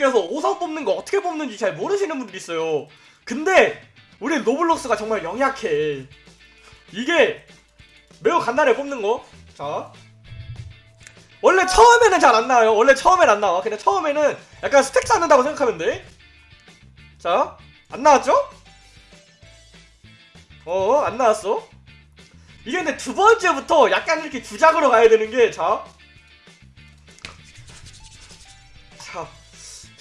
여러분들께서 5성 뽑는 거 어떻게 뽑는지 잘 모르시는 분들이 있어요. 근데 우리 노블록스가 정말 영약해. 이게 매우 간단해 뽑는 거. 자. 원래 처음에는 잘 안 나와요. 원래 처음엔 안 나와. 근데 처음에는 약간 스택 쌓는다고 생각하면 돼. 자, 안 나왔죠? 어, 안 나왔어. 이게 근데 두 번째부터 약간 이렇게 주작으로 가야 되는 게, 자. 자.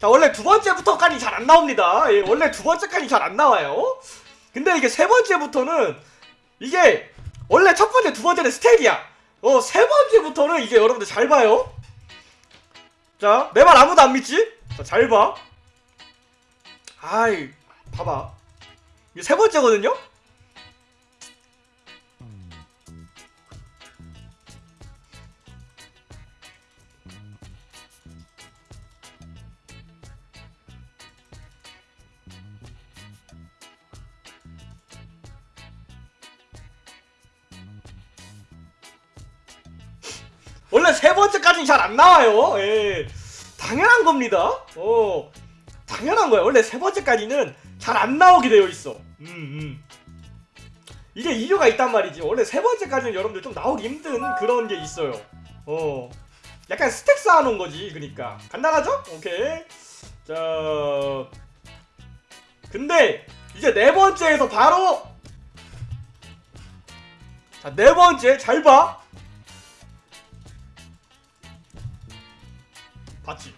자 원래 두 번째부터까지 잘 안 나옵니다. 예, 원래 두 번째까지 잘 안 나와요. 근데 이게 세 번째부터는 이게 원래 첫 번째, 두 번째는 스택이야. 어, 세 번째부터는 이게 여러분들 잘 봐요. 자, 내 말 아무도 안 믿지? 자, 잘 봐. 아이, 봐봐. 이게 세 번째거든요? 원래 세 번째까지는 잘 안 나와요. 예. 당연한 겁니다. 어. 당연한 거야. 원래 세 번째까지는 잘 안 나오게 되어 있어. 음, 음. 이게 이유가 있단 말이지. 원래 세 번째까지는 여러분들 좀 나오기 힘든 그런 게 있어요. 어. 약간 스택 쌓아놓은 거지. 그니까. 간단하죠? 오케이. 자. 근데, 이제 네 번째에서 바로. 자, 네 번째. 잘 봐. 봤지?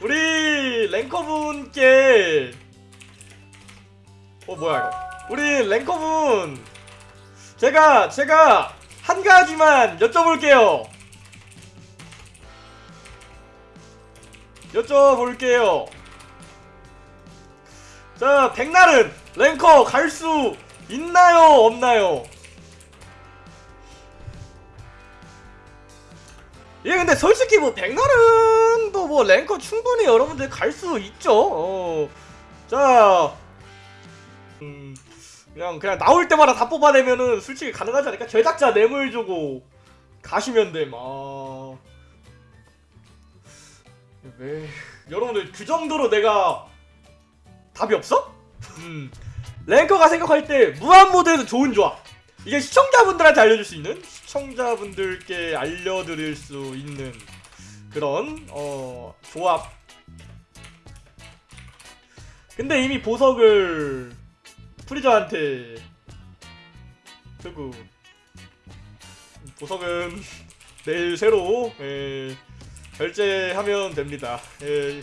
우리 랭커분께 어 뭐야 이거? 우리 랭커분 제가 제가 한 가지만 여쭤볼게요. 여쭤볼게요. 자 백날은 랭커 갈수 있나요? 없나요? 예 근데 솔직히 뭐 백날은 또 뭐 랭커 충분히 여러분들 갈 수 있죠. 어. 자. 음, 그냥 그냥 나올 때마다 다 뽑아내면은 솔직히 가능하지 않을까? 제작자 뇌물 주고 가시면 돼막. 왜? 여러분들 그 정도로 내가 답이 없어? 음 랭커가 생각할 때 무한 모드에서 좋은 조합. 이게 시청자분들한테 알려줄 수 있는 시청자분들께 알려드릴 수 있는 그런 어 조합. 근데 이미 보석을 프리저한테 쓰고 보석은 내일 새로 예, 결제하면 됩니다. 예,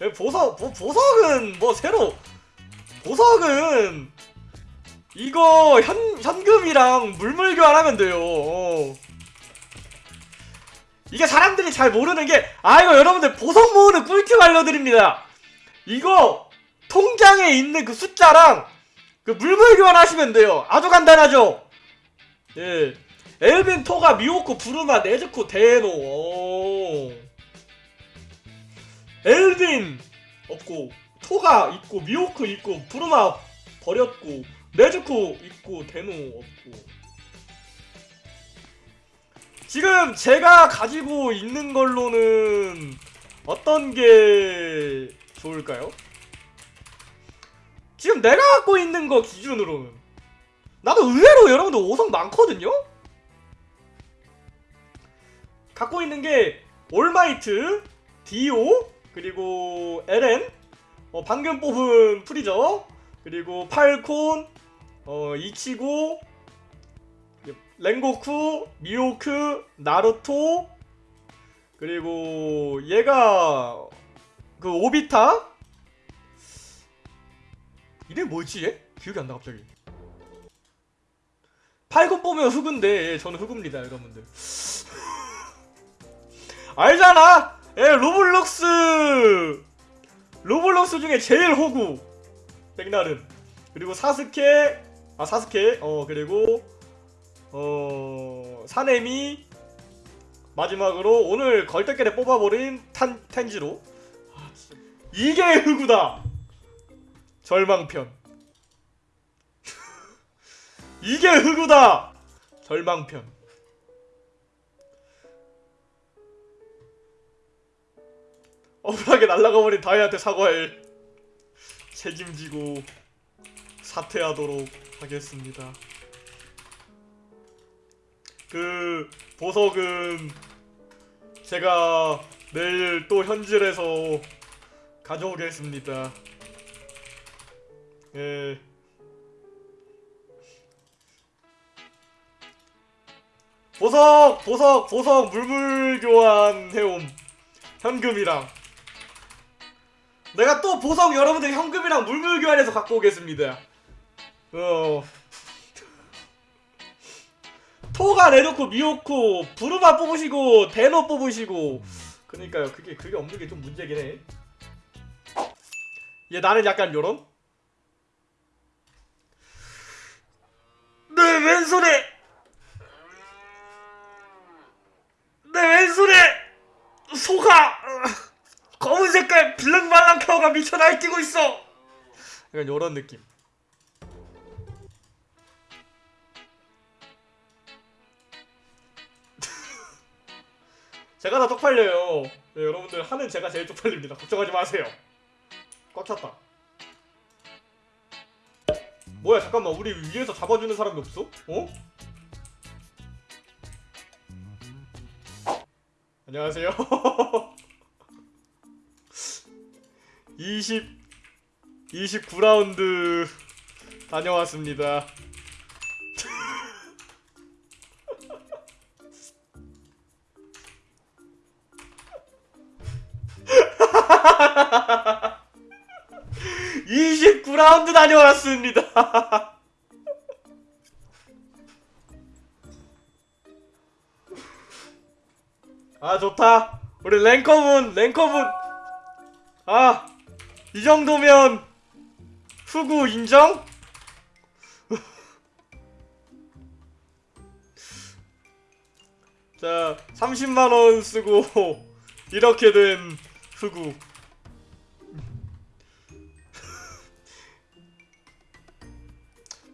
예, 보석 보, 보석은 뭐 새로 보석은 이거 현, 현금이랑 물물 교환하면 돼요. 어. 이게 사람들이 잘 모르는 게 아 이거 여러분들 보석 모으는 꿀팁 알려드립니다. 이거 통장에 있는 그 숫자랑 그 물물 교환하시면 돼요. 아주 간단하죠? 예. 엘빈, 토가, 미호코, 부르마, 네즈코, 데노. 오. 엘빈 없고 토가 있고 미호크 있고 부르마 버렸고 네즈코 있고 데노 없고 지금 제가 가지고 있는 걸로는 어떤 게 좋을까요? 지금 내가 갖고 있는 거 기준으로는 나도 의외로 여러분들 5성 많거든요? 갖고 있는 게 올마이트, 디오, 그리고 엘런, 어, 방금 뽑은 프리저, 그리고 팔콘, 어, 이치고, 렌고쿠, 미호크, 나루토, 그리고 얘가 그 오비토 이름 뭐지 얘? 기억이 안 나 갑자기. 팔콘 뽑으면 흑우인데 예, 저는 흑우입니다 여러분들. 알잖아 예 로블록스 로블록스 중에 제일 호구 백날은. 그리고 사스케 아 사스케 어 그리고 어 사네미. 마지막으로 오늘 걸떡결에 뽑아버린 탄 텐지로. 아. 이게 흑우다! 절망편. 이게 흑우다! 절망편 억울하게 날아가버린 다이한테 사과해 책임지고 사퇴하도록 하겠습니다 그 보석은 제가 내일 또 현질에서 가져오겠습니다. 예. 보석, 보석, 보석 물물 교환 해옴. 현금이랑. 내가 또 보석 여러분들 현금이랑 물물 교환해서 갖고 오겠습니다. 어. 토가 내놓고 미오코 부르마 뽑으시고 데노 뽑으시고 그니까요 그게 그게 없는 게 좀 문제긴 해. 얘 나는 약간 요런 내 왼손에 내 왼손에 소가 블랙말랑카오가 미쳐 날뛰고 있어 약간 요런 느낌 제가 다 쪽팔려요. 네, 여러분들 하는 제가 제일 쪽팔립니다. 걱정하지 마세요. 꽉 찼다. 뭐야 잠깐만 우리 위에서 잡아주는 사람이 없어? 어? 안녕하세요. 20 29라운드 다녀왔습니다. 라운드 다녀왔습니다. 아 좋다. 우리 랭커분 랭커분 아 이 정도면 후구 인정? 자 30만 원 쓰고 이렇게 된 후구.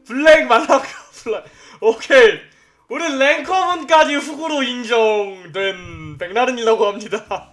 블랙 말라카 블랙. 오케이. 우리 랭커분까지 후구로 인정된 백나른이라고 합니다